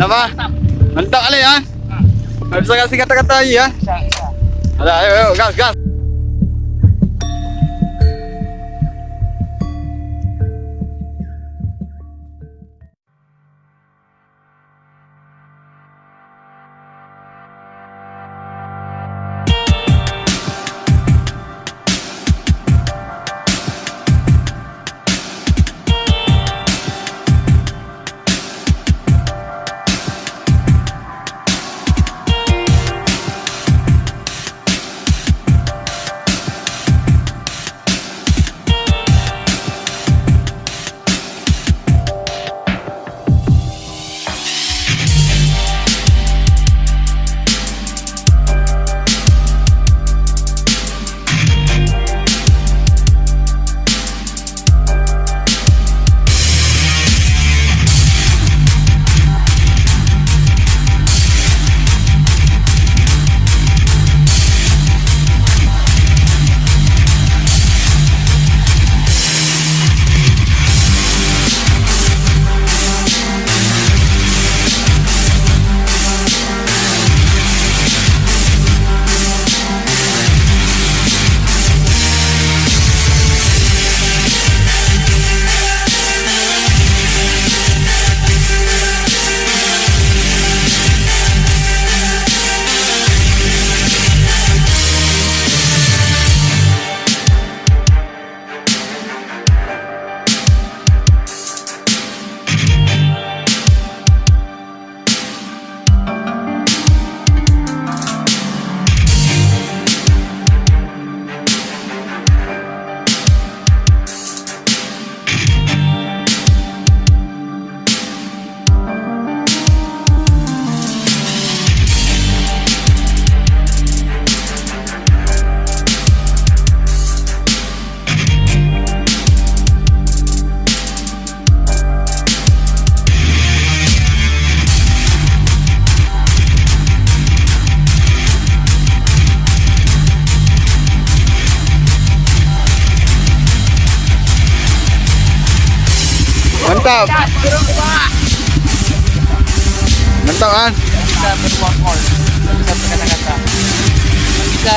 apa Mantap. Mantap Ali ya? ha. Ah. Ha. Bisa kasih kata-kata lagi ha. Ya. Ya. Ada, ayo, ayo, gas, gas. Mantap. Mantap kan? Kita berbuat call. Kita berkata-kata. Kita